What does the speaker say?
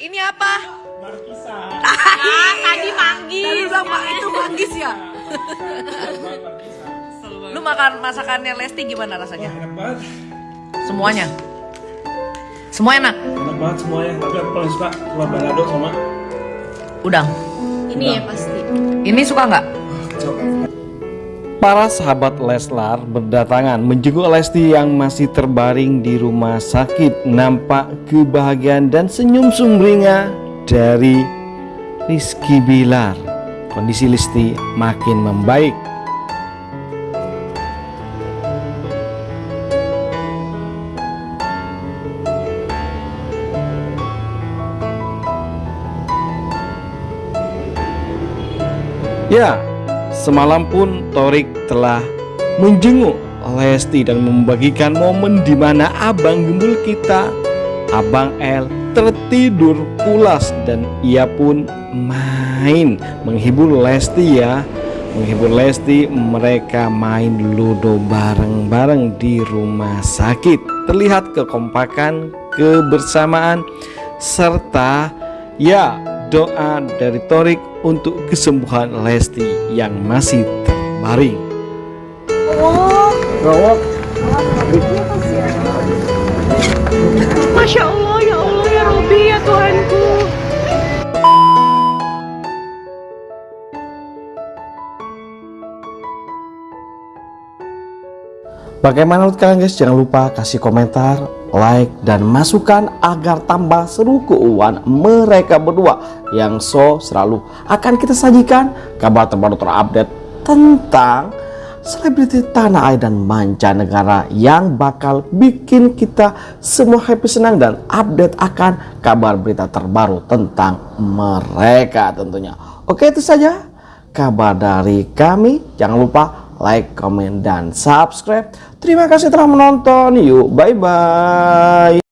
Ini apa? Markisa. Ah, tadi manggis. Tadi bilang Pak itu manggis ya. Markisa. Lu makan masakannya Lesti gimana Wah, rasanya? enak banget. Semuanya. Semua enak. Enak banget semuanya. Tapi aku paling suka telur balado sama Udang. Ini ya pasti. Ini suka nggak? kecap. Para sahabat Leslar berdatangan menjenguk Lesti yang masih terbaring di rumah sakit. Nampak kebahagiaan dan senyum sumringah dari Rizky Bilar. Kondisi Lesti makin membaik. Ya, semalam pun Torik telah menjenguk Lesti dan membagikan momen di mana abang gembul kita, Abang L, tertidur pulas dan ia pun main menghibur Lesti ya. Menghibur Lesti, mereka main ludo bareng-bareng di rumah sakit. Terlihat kekompakan, kebersamaan, serta ya doa dari Torik untuk kesembuhan Lesti yang masih terbaring. Masya Bagaimana menurut kalian guys? Jangan lupa kasih komentar, like, dan masukan agar tambah seru keuangan mereka berdua yang so selalu akan kita sajikan kabar terbaru terupdate tentang selebriti tanah air dan mancanegara yang bakal bikin kita semua happy senang dan update akan kabar berita terbaru tentang mereka tentunya. Oke itu saja kabar dari kami. Jangan lupa like, comment, dan subscribe. Terima kasih telah menonton. Yuk, bye-bye.